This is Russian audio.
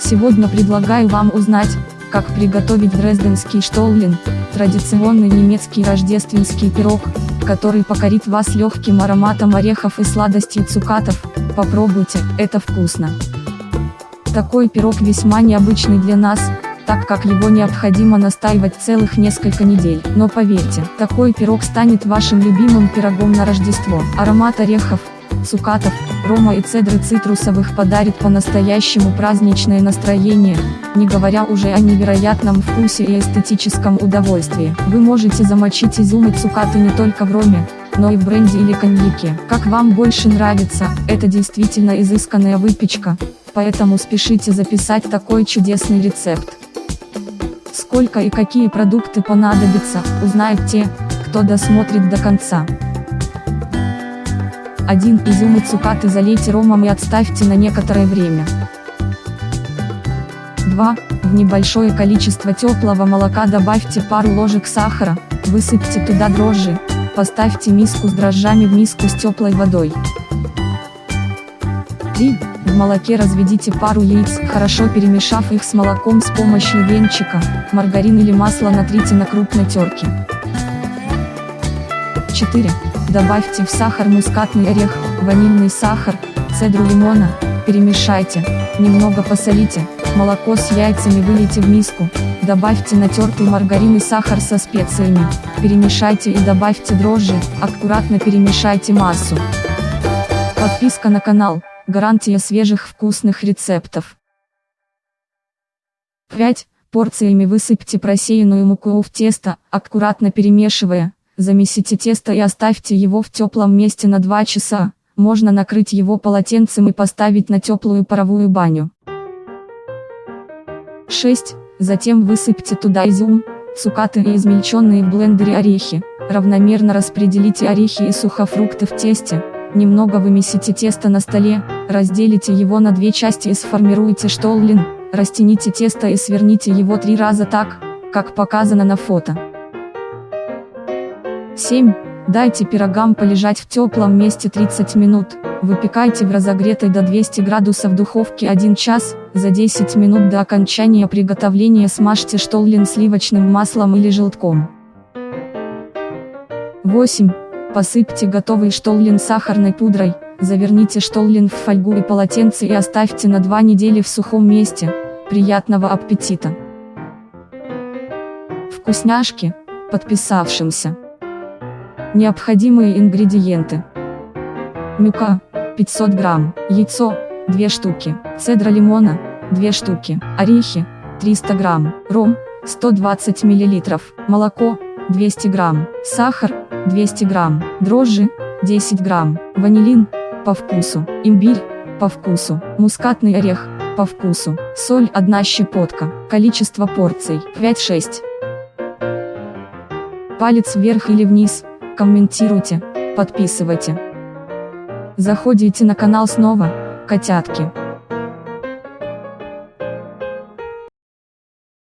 Сегодня предлагаю вам узнать, как приготовить дрезденский штоллин, традиционный немецкий рождественский пирог, который покорит вас легким ароматом орехов и сладостью цукатов, попробуйте, это вкусно. Такой пирог весьма необычный для нас, так как его необходимо настаивать целых несколько недель. Но поверьте, такой пирог станет вашим любимым пирогом на Рождество. Аромат орехов, цукатов, рома и цедры цитрусовых подарит по-настоящему праздничное настроение, не говоря уже о невероятном вкусе и эстетическом удовольствии. Вы можете замочить изюм и цукаты не только в роме, но и в бренде или коньяке. Как вам больше нравится, это действительно изысканная выпечка, поэтому спешите записать такой чудесный рецепт. Сколько и какие продукты понадобятся, узнают те, кто досмотрит до конца. 1 изюм и цукаты залейте ромом и отставьте на некоторое время. 2. В небольшое количество теплого молока добавьте пару ложек сахара, высыпьте туда дрожжи, поставьте миску с дрожжами в миску с теплой водой. 3. В молоке разведите пару яиц, хорошо перемешав их с молоком с помощью венчика, маргарин или масло натрите на крупной терке. 4. Добавьте в сахар мускатный орех, ванильный сахар, цедру лимона, перемешайте, немного посолите, молоко с яйцами вылейте в миску, добавьте натертый маргарин и сахар со специями, перемешайте и добавьте дрожжи, аккуратно перемешайте массу. Подписка на канал, гарантия свежих вкусных рецептов. 5. Порциями высыпьте просеянную муку в тесто, аккуратно перемешивая, Замесите тесто и оставьте его в теплом месте на 2 часа, можно накрыть его полотенцем и поставить на теплую паровую баню. 6. Затем высыпьте туда изюм, цукаты и измельченные в блендере орехи, равномерно распределите орехи и сухофрукты в тесте, немного вымесите тесто на столе, разделите его на две части и сформируйте штоллин, растяните тесто и сверните его три раза так, как показано на фото. 7. Дайте пирогам полежать в теплом месте 30 минут, выпекайте в разогретой до 200 градусов духовке 1 час, за 10 минут до окончания приготовления смажьте штоллин сливочным маслом или желтком. 8. Посыпьте готовый штоллин сахарной пудрой, заверните штоллин в фольгу и полотенце и оставьте на 2 недели в сухом месте. Приятного аппетита! Вкусняшки, подписавшимся. Необходимые ингредиенты. Мука, 500 грамм, яйцо, 2 штуки, цедра лимона, 2 штуки, орехи, 300 грамм, ром, 120 миллилитров, молоко, 200 грамм, сахар, 200 грамм, дрожжи, 10 грамм, ванилин, по вкусу, имбирь, по вкусу, мускатный орех, по вкусу, соль 1 щепотка, количество порций 5-6. Палец вверх или вниз, комментируйте, подписывайте. Заходите на канал снова, котятки.